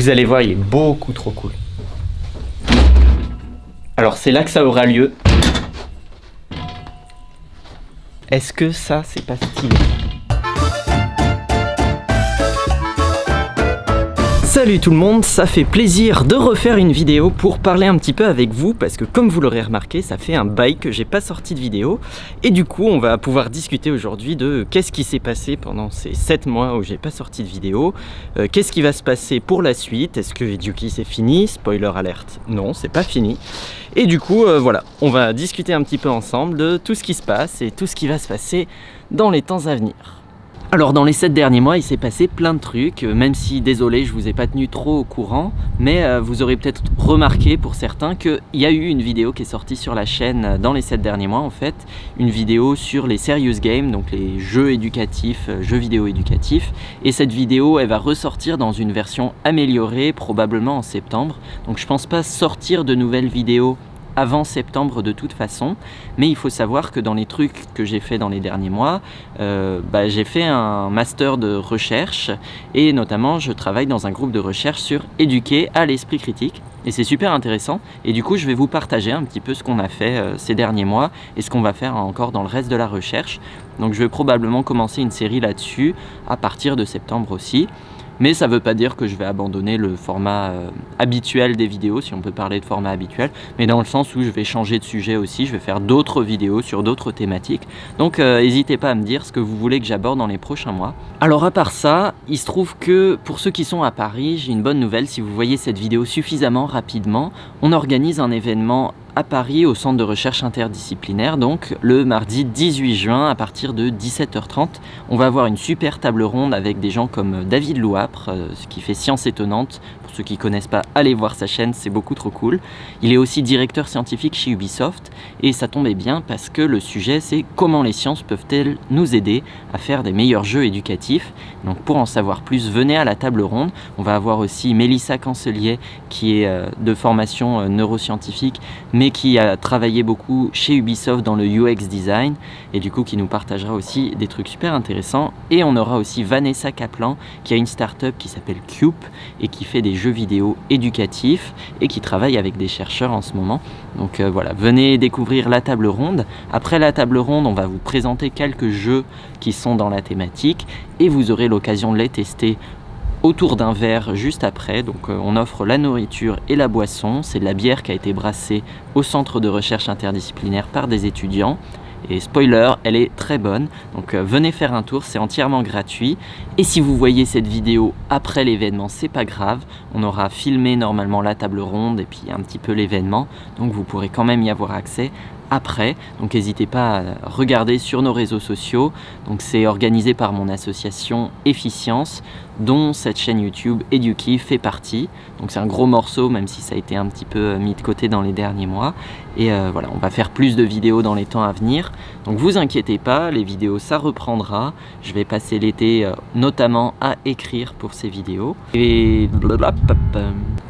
Vous allez voir, il est beaucoup trop cool. Alors c'est là que ça aura lieu. Est-ce que ça, c'est pas stylé? Salut tout le monde, ça fait plaisir de refaire une vidéo pour parler un petit peu avec vous parce que comme vous l'aurez remarqué, ça fait un bail que j'ai pas sorti de vidéo. Et du coup on va pouvoir discuter aujourd'hui de qu'est-ce qui s'est passé pendant ces 7 mois où j'ai pas sorti de vidéo, euh, qu'est-ce qui va se passer pour la suite, est-ce que Eduki c'est fini, spoiler alerte, non c'est pas fini. Et du coup euh, voilà, on va discuter un petit peu ensemble de tout ce qui se passe et tout ce qui va se passer dans les temps à venir. Alors dans les 7 derniers mois, il s'est passé plein de trucs, euh, même si désolé, je vous ai pas tenu trop au courant, mais euh, vous aurez peut-être remarqué pour certains qu'il y a eu une vidéo qui est sortie sur la chaîne euh, dans les 7 derniers mois en fait, une vidéo sur les serious games, donc les jeux éducatifs, jeux vidéo éducatifs, et cette vidéo elle va ressortir dans une version améliorée, probablement en septembre, donc je pense pas sortir de nouvelles vidéos avant septembre de toute façon, mais il faut savoir que dans les trucs que j'ai fait dans les derniers mois, euh, bah, j'ai fait un master de recherche et notamment je travaille dans un groupe de recherche sur éduquer à l'esprit critique et c'est super intéressant et du coup je vais vous partager un petit peu ce qu'on a fait euh, ces derniers mois et ce qu'on va faire encore dans le reste de la recherche. Donc je vais probablement commencer une série là-dessus à partir de septembre aussi. Mais ça ne veut pas dire que je vais abandonner le format euh, habituel des vidéos, si on peut parler de format habituel, mais dans le sens où je vais changer de sujet aussi, je vais faire d'autres vidéos sur d'autres thématiques. Donc euh, n'hésitez pas à me dire ce que vous voulez que j'aborde dans les prochains mois. Alors à part ça, il se trouve que pour ceux qui sont à Paris, j'ai une bonne nouvelle, si vous voyez cette vidéo suffisamment rapidement, on organise un événement à Paris au centre de recherche interdisciplinaire donc le mardi 18 juin à partir de 17h30 on va avoir une super table ronde avec des gens comme David Louapre euh, ce qui fait Science Étonnante. Pour ceux qui connaissent pas allez voir sa chaîne c'est beaucoup trop cool. Il est aussi directeur scientifique chez Ubisoft et ça tombait bien parce que le sujet c'est comment les sciences peuvent-elles nous aider à faire des meilleurs jeux éducatifs. Donc pour en savoir plus venez à la table ronde. On va avoir aussi Mélissa Cancelier qui est euh, de formation euh, neuroscientifique mais qui a travaillé beaucoup chez Ubisoft dans le UX design et du coup qui nous partagera aussi des trucs super intéressants. Et on aura aussi Vanessa Kaplan qui a une startup qui s'appelle Cube et qui fait des jeux vidéo éducatifs et qui travaille avec des chercheurs en ce moment. Donc euh, voilà venez découvrir la table ronde. Après la table ronde on va vous présenter quelques jeux qui sont dans la thématique et vous aurez l'occasion de les tester autour d'un verre juste après. Donc euh, on offre la nourriture et la boisson. C'est de la bière qui a été brassée au centre de recherche interdisciplinaire par des étudiants. Et spoiler, elle est très bonne, donc euh, venez faire un tour, c'est entièrement gratuit. Et si vous voyez cette vidéo après l'événement, c'est pas grave, on aura filmé normalement la table ronde et puis un petit peu l'événement, donc vous pourrez quand même y avoir accès après. Donc n'hésitez pas à regarder sur nos réseaux sociaux. Donc c'est organisé par mon association Efficience, dont cette chaîne YouTube Eduki fait partie. Donc c'est un gros morceau, même si ça a été un petit peu euh, mis de côté dans les derniers mois. Et euh, voilà, on va faire plus de vidéos dans les temps à venir. Donc vous inquiétez pas, les vidéos ça reprendra. Je vais passer l'été euh, notamment à écrire pour ces vidéos. Et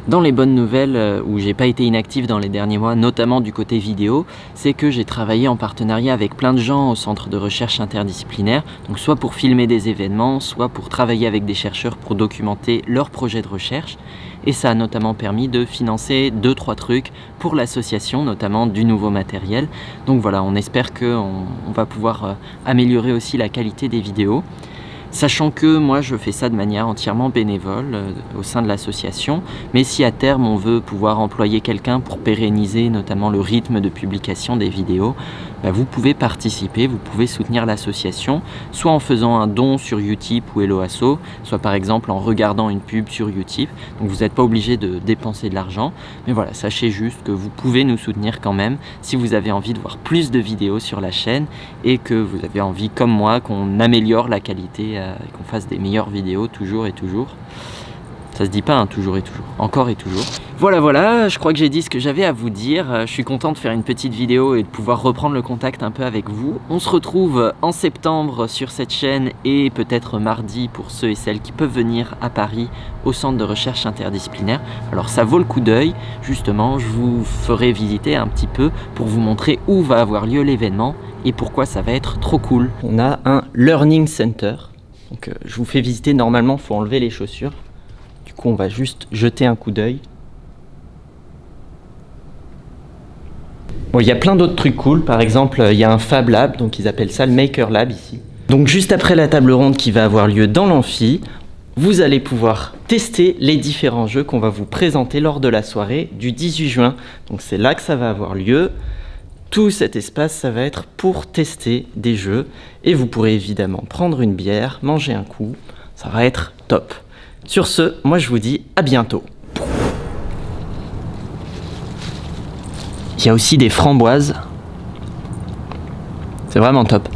dans les bonnes nouvelles, euh, où j'ai pas été inactif dans les derniers mois, notamment du côté vidéo, c'est que j'ai travaillé en partenariat avec plein de gens au centre de recherche interdisciplinaire, donc soit pour filmer des événements, soit pour travailler avec des chercheurs pour documenter leurs projets de recherche. Et ça a notamment permis de financer 2-3 trucs pour l'association, notamment du nouveau matériel. Donc voilà, on espère qu'on on va pouvoir euh, améliorer aussi la qualité des vidéos. Sachant que moi je fais ça de manière entièrement bénévole euh, au sein de l'association, mais si à terme on veut pouvoir employer quelqu'un pour pérenniser notamment le rythme de publication des vidéos, bah, vous pouvez participer, vous pouvez soutenir l'association, soit en faisant un don sur Utip ou Helloasso, soit par exemple en regardant une pub sur Utip. Donc vous n'êtes pas obligé de dépenser de l'argent, mais voilà, sachez juste que vous pouvez nous soutenir quand même si vous avez envie de voir plus de vidéos sur la chaîne et que vous avez envie, comme moi, qu'on améliore la qualité euh, et qu'on fasse des meilleures vidéos toujours et toujours. Ça se dit pas, hein, toujours et toujours, encore et toujours. Voilà, voilà, je crois que j'ai dit ce que j'avais à vous dire. Euh, je suis content de faire une petite vidéo et de pouvoir reprendre le contact un peu avec vous. On se retrouve en septembre sur cette chaîne et peut-être mardi pour ceux et celles qui peuvent venir à Paris au centre de recherche interdisciplinaire. Alors ça vaut le coup d'œil, justement, je vous ferai visiter un petit peu pour vous montrer où va avoir lieu l'événement et pourquoi ça va être trop cool. On a un Learning Center, donc euh, je vous fais visiter, normalement il faut enlever les chaussures on va juste jeter un coup d'œil. Bon, il y a plein d'autres trucs cool. Par exemple, il y a un Fab Lab, donc ils appellent ça le Maker Lab ici. Donc juste après la table ronde qui va avoir lieu dans l'amphi, vous allez pouvoir tester les différents jeux qu'on va vous présenter lors de la soirée du 18 juin. Donc c'est là que ça va avoir lieu. Tout cet espace, ça va être pour tester des jeux. Et vous pourrez évidemment prendre une bière, manger un coup. Ça va être top. Sur ce, moi je vous dis à bientôt. Il y a aussi des framboises. C'est vraiment top.